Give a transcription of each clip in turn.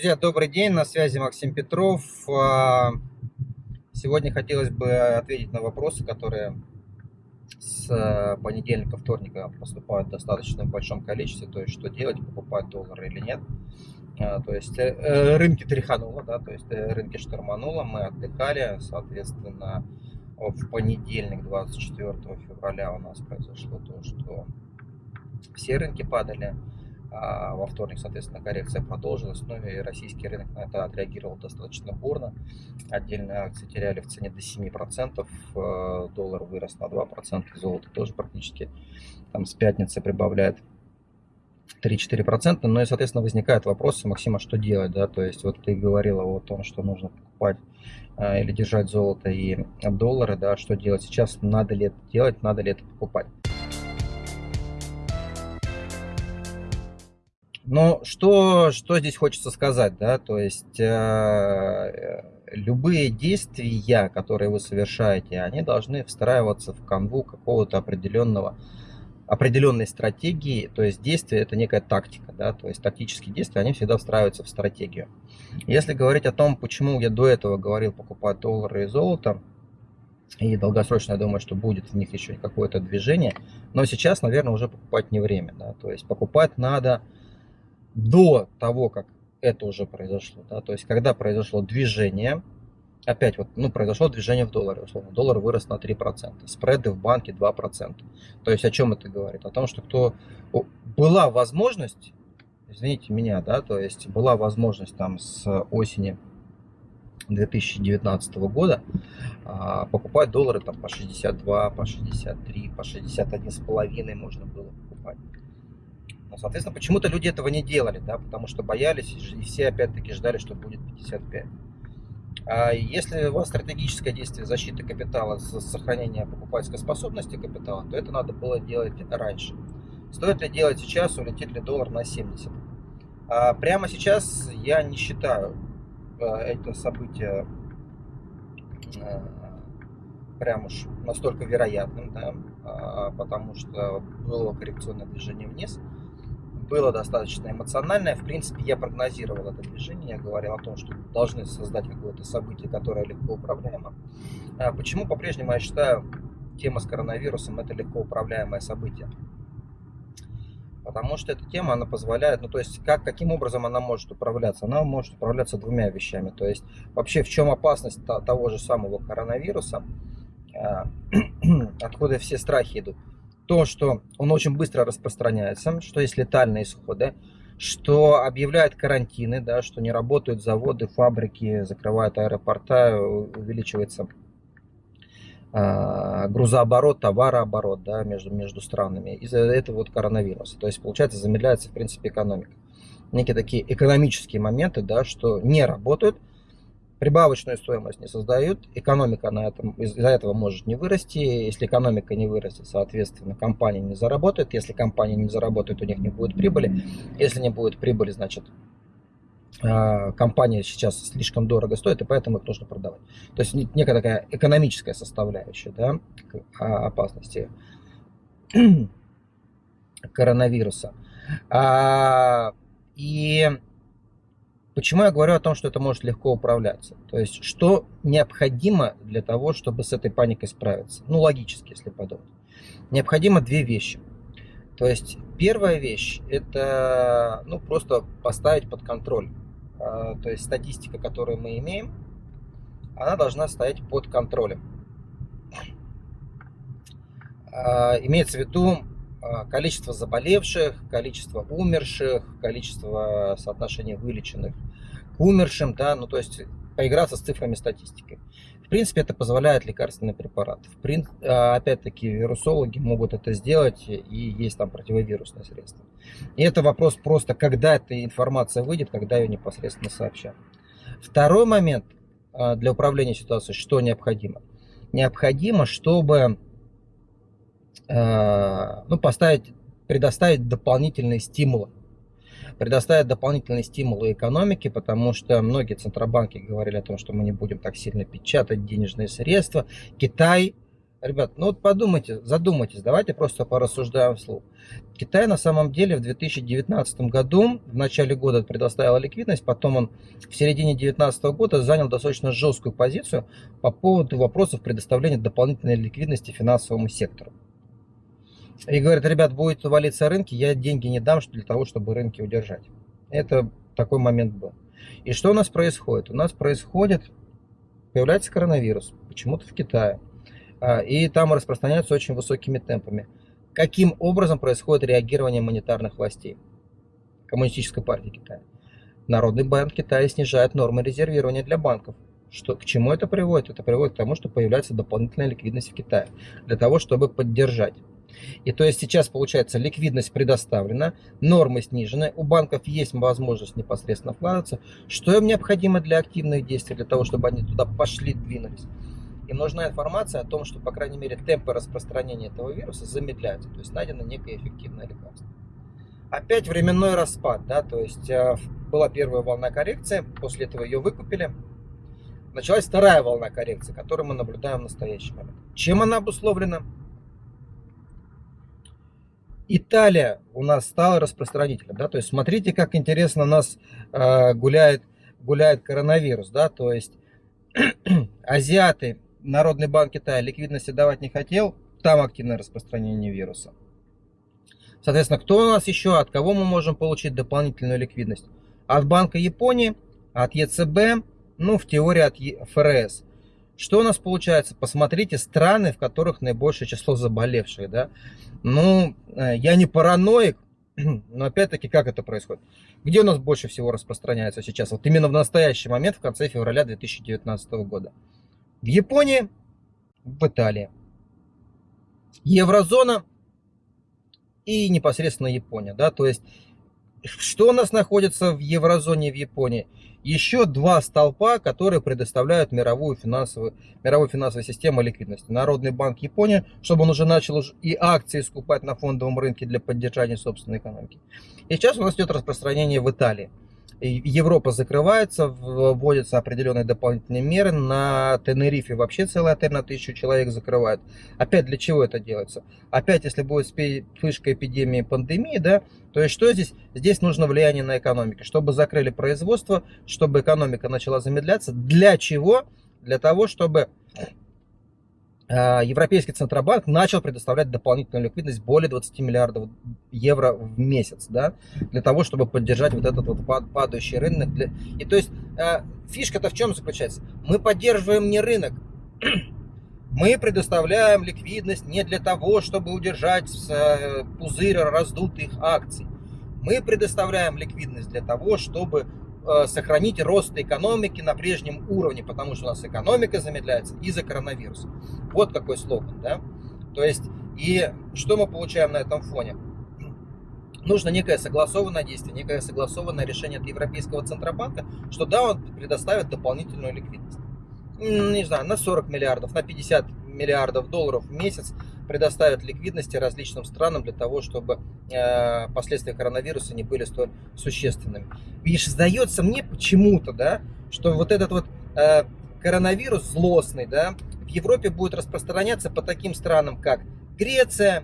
Друзья, добрый день, на связи Максим Петров. А, сегодня хотелось бы ответить на вопросы, которые с а, понедельника, вторника поступают в достаточно большом количестве, то есть что делать, покупать доллары или нет. А, то есть э, э, рынки тряхануло, да, то есть э, рынки штормануло, мы отдыхали, соответственно, в понедельник, 24 февраля у нас произошло то, что все рынки падали, а во вторник, соответственно, коррекция продолжилась. Ну и российский рынок на это отреагировал достаточно бурно. Отдельные акции теряли в цене до 7%, э, доллар вырос на 2%, золото тоже практически там с пятницы прибавляет 3-4%. Ну и, соответственно, возникает вопрос, Максима, что делать, да, то есть вот ты говорила о том, что нужно покупать э, или держать золото и доллары, да, что делать сейчас, надо ли это делать, надо ли это покупать. Но что, что здесь хочется сказать, да, то есть э, любые действия, которые вы совершаете, они должны встраиваться в канву какого-то определенного определенной стратегии, то есть действие это некая тактика, да, то есть тактические действия, они всегда встраиваются в стратегию. Если говорить о том, почему я до этого говорил покупать доллары и золото, и долгосрочно я думаю, что будет в них еще какое-то движение, но сейчас, наверное, уже покупать не время, да, то есть покупать надо до того, как это уже произошло, да, то есть когда произошло движение, опять вот, ну, произошло движение в долларе, условно, доллар вырос на 3%, спреды в банке 2%. То есть о чем это говорит? О том, что кто была возможность, извините меня, да, то есть была возможность там с осени 2019 года а, покупать доллары там по 62, по 63, по 61 с половиной можно было. Но, соответственно, почему-то люди этого не делали, да, потому что боялись, и все опять-таки ждали, что будет 55. А если у вас стратегическое действие защиты капитала, сохранения покупательской способности капитала, то это надо было делать раньше. Стоит ли делать сейчас, улетит ли доллар на 70? А прямо сейчас я не считаю а, это событие а, прям уж настолько вероятным, да, а, потому что было коррекционное движение вниз было достаточно эмоциональное. В принципе, я прогнозировал это движение, я говорил о том, что должны создать какое-то событие, которое легко управляемо. А почему по-прежнему я считаю, тема с коронавирусом это легко управляемое событие? Потому что эта тема, она позволяет, ну то есть, как, каким образом она может управляться? Она может управляться двумя вещами. То есть, вообще, в чем опасность того же самого коронавируса, а, откуда все страхи идут? То, что он очень быстро распространяется, что есть летальные исходы, что объявляют карантины, да, что не работают заводы, фабрики, закрывают аэропорта, увеличивается э, грузооборот, товарооборот да, между, между странами из-за этого вот коронавируса. То есть, получается, замедляется, в принципе, экономика. Некие такие экономические моменты, да, что не работают, прибавочную стоимость не создают, экономика на этом, из-за этого может не вырасти, если экономика не вырастет, соответственно, компания не заработает, если компания не заработает, у них не будет прибыли, если не будет прибыли, значит, а, компания сейчас слишком дорого стоит, и поэтому их нужно продавать. То есть некая такая экономическая составляющая да, а, опасности коронавируса. А, и Почему я говорю о том, что это может легко управляться? То есть, что необходимо для того, чтобы с этой паникой справиться? Ну, логически, если подумать. Необходимо две вещи. То есть, первая вещь – это ну, просто поставить под контроль. А, то есть, статистика, которую мы имеем, она должна стоять под контролем. А, имеется в виду количество заболевших, количество умерших, количество соотношения вылеченных к умершим, да, ну то есть поиграться с цифрами статистики. В принципе, это позволяет лекарственный препарат. В прин... А, опять-таки, вирусологи могут это сделать, и есть там противовирусные средства. И это вопрос просто, когда эта информация выйдет, когда ее непосредственно сообщат. Второй момент а, для управления ситуацией, что необходимо? Необходимо, чтобы ну, поставить, предоставить дополнительные стимулы. Предоставить дополнительные стимулы экономике, потому что многие центробанки говорили о том, что мы не будем так сильно печатать денежные средства. Китай Ребят, ну вот подумайте, задумайтесь, давайте просто порассуждаем вслух. Китай на самом деле в 2019 году, в начале года предоставил ликвидность, потом он в середине 2019 года занял достаточно жесткую позицию по поводу вопросов предоставления дополнительной ликвидности финансовому сектору. И говорит, ребят, будет валиться рынки, я деньги не дам для того, чтобы рынки удержать. Это такой момент был. И что у нас происходит? У нас происходит, появляется коронавирус, почему-то в Китае. А, и там распространяется очень высокими темпами. Каким образом происходит реагирование монетарных властей Коммунистической партии Китая? Народный банк Китая снижает нормы резервирования для банков. Что, к чему это приводит? Это приводит к тому, что появляется дополнительная ликвидность в Китае для того, чтобы поддержать. И то есть сейчас получается ликвидность предоставлена, нормы снижены, у банков есть возможность непосредственно вкладываться. Что им необходимо для активных действий, для того, чтобы они туда пошли, двинулись? Им нужна информация о том, что, по крайней мере, темпы распространения этого вируса замедляются, то есть найдено некое эффективное лекарство. Опять временной распад, да, то есть э, была первая волна коррекции, после этого ее выкупили. Началась вторая волна коррекции, которую мы наблюдаем в настоящий момент. Чем она обусловлена? Италия у нас стала распространителем, да, то есть смотрите, как интересно у нас э, гуляет, гуляет коронавирус, да, то есть азиаты Народный банк Китая ликвидности давать не хотел, там активное распространение вируса. Соответственно, кто у нас еще, от кого мы можем получить дополнительную ликвидность? От Банка Японии, от ЕЦБ, ну, в теории от ФРС. Что у нас получается? Посмотрите страны, в которых наибольшее число заболевших. Да? Ну, э, я не параноик, но опять-таки, как это происходит? Где у нас больше всего распространяется сейчас? Вот именно в настоящий момент, в конце февраля 2019 года в Японии, в Италии. Еврозона и непосредственно Япония. Да? То есть, что у нас находится в еврозоне в Японии? Еще два столпа, которые предоставляют мировую финансовую, мировую финансовую систему ликвидности. Народный банк Японии, чтобы он уже начал и акции скупать на фондовом рынке для поддержания собственной экономики. И сейчас у нас идет распространение в Италии. Европа закрывается, вводятся определенные дополнительные меры. На Тенерифе вообще целый отель на тысячу человек закрывают. Опять для чего это делается? Опять, если будет вспышка эпидемии, пандемии, да, то есть что здесь? Здесь нужно влияние на экономику. Чтобы закрыли производство, чтобы экономика начала замедляться. Для чего? Для того, чтобы Европейский Центробанк начал предоставлять дополнительную ликвидность более 20 миллиардов евро в месяц, да, для того, чтобы поддержать вот этот вот падающий рынок. И то есть а, фишка-то в чем заключается? Мы поддерживаем не рынок, мы предоставляем ликвидность не для того, чтобы удержать э, пузырь раздутых акций. Мы предоставляем ликвидность для того, чтобы сохранить рост экономики на прежнем уровне, потому что у нас экономика замедляется из-за коронавируса. Вот какой слоган, да? То есть, и что мы получаем на этом фоне? Нужно некое согласованное действие, некое согласованное решение от Европейского Центробанка, что да, он предоставит дополнительную ликвидность. Не знаю, на 40 миллиардов, на 50 миллиардов долларов в месяц предоставят ликвидности различным странам для того, чтобы э, последствия коронавируса не были столь существенными. И сдается мне почему-то, да, что вот этот вот э, коронавирус злостный, да, в Европе будет распространяться по таким странам, как Греция,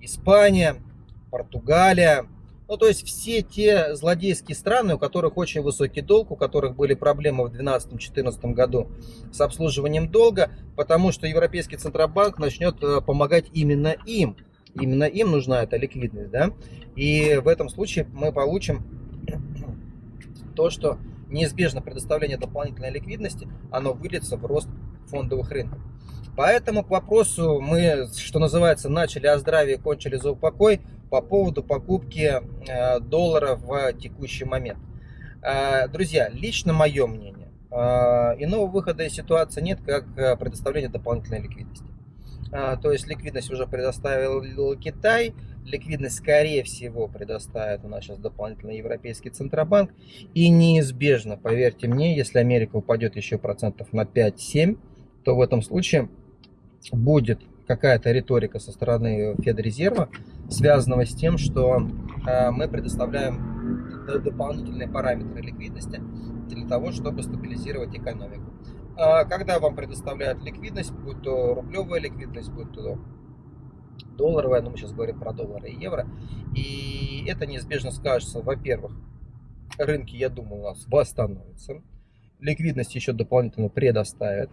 Испания, Португалия, ну, то есть все те злодейские страны, у которых очень высокий долг, у которых были проблемы в 2012-2014 году с обслуживанием долга, потому что Европейский Центробанк начнет э, помогать именно им. Именно им нужна эта ликвидность. Да? И в этом случае мы получим то, что неизбежно предоставление дополнительной ликвидности, оно выльется в рост фондовых рынков. Поэтому к вопросу мы, что называется, начали о здравии, кончили за упокой по поводу покупки э, доллара в текущий момент. Э, друзья, лично мое мнение, э, иного выхода из ситуации нет, как предоставление дополнительной ликвидности. То есть ликвидность уже предоставил Китай, ликвидность скорее всего предоставит у нас сейчас дополнительно Европейский Центробанк. И неизбежно, поверьте мне, если Америка упадет еще процентов на 5-7, то в этом случае будет какая-то риторика со стороны Федрезерва, связанного с тем, что э, мы предоставляем дополнительные параметры ликвидности для того, чтобы стабилизировать экономику. а, когда вам предоставляют ликвидность, будь то рублевая ликвидность, будь то долларовая, но мы сейчас говорим про доллары и евро, и это неизбежно скажется, во-первых, рынки, я думаю, у нас восстановятся, ликвидность еще дополнительно предоставят,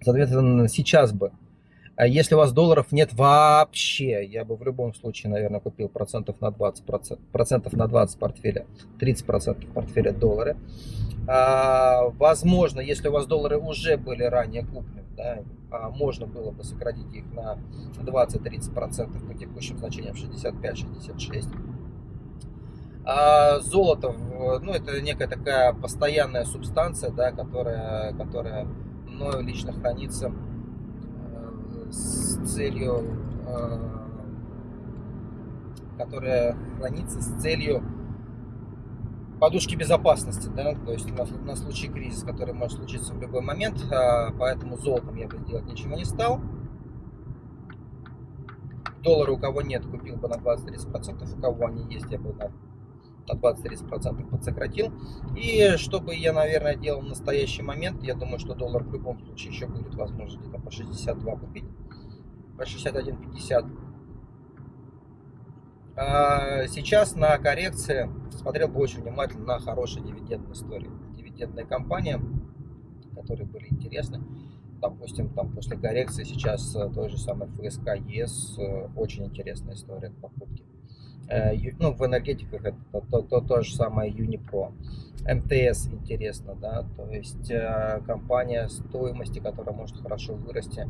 соответственно, сейчас бы если у вас долларов нет вообще, я бы в любом случае, наверное, купил процентов на 20, процентов на 20 портфеля, 30 процентов портфеля доллары. А, возможно, если у вас доллары уже были ранее куплены, да, а можно было бы сократить их на 20-30 процентов по текущим значениям 65-66. А золото, ну, это некая такая постоянная субстанция, да, которая, которая мною лично хранится с целью, э, которая хранится с целью подушки безопасности, да, то есть на, на случай кризиса, который может случиться в любой момент, а, поэтому золотом я бы сделать ничего не стал. Доллары у кого нет, купил бы на 20-30%, у кого они есть, я бы на, на 20-30% подсократил. И что бы я, наверное, делал в настоящий момент, я думаю, что доллар в любом случае еще будет возможно где-то по 62 купить по 61.50. А сейчас на коррекции смотрел бы очень внимательно на хорошие дивидендные истории. Дивидендные компании, которые были интересны. Допустим, там после коррекции сейчас э, той же самой ФСК э, очень интересная история покупки. Э, ну, в энергетиках это то, то, то, то же самое Юнипро. МТС интересно, да, то есть компания стоимости, которая может хорошо вырасти,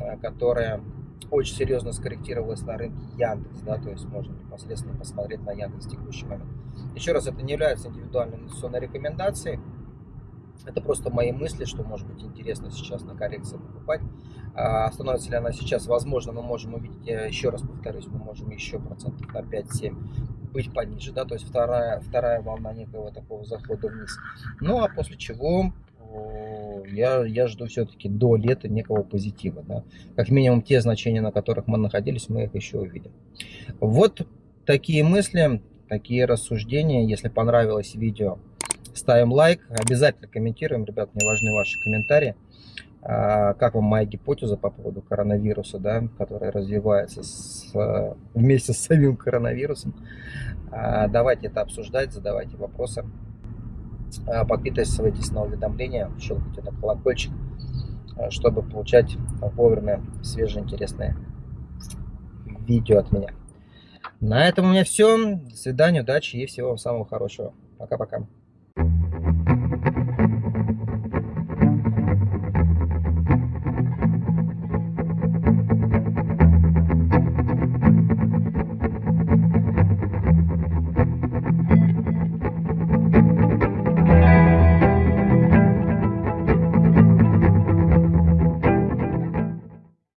Э, которая очень серьезно скорректировалась на рынке Яндекс, да, то есть можно непосредственно посмотреть на Яндекс в текущий момент. Еще раз, это не является индивидуальной инвестиционной рекомендацией, это просто мои мысли, что может быть интересно сейчас на коррекции покупать. А становится ли она сейчас, возможно, мы можем увидеть, я еще раз повторюсь, мы можем еще процентов на 5-7 быть пониже, да, то есть вторая, вторая волна некого такого захода вниз. Ну, а после чего я, я жду все-таки до лета некого позитива. Да? Как минимум те значения, на которых мы находились, мы их еще увидим. Вот такие мысли, такие рассуждения. Если понравилось видео, ставим лайк. Обязательно комментируем, ребят, мне важны ваши комментарии. А, как вам моя гипотеза по поводу коронавируса, да, которая развивается с, вместе с самим коронавирусом. А, давайте это обсуждать, задавайте вопросы. А, подписывайтесь на уведомления, щелкайте на колокольчик, а, чтобы получать вовремя свежие интересные видео от меня. На этом у меня все. До свидания, удачи и всего самого хорошего. Пока-пока.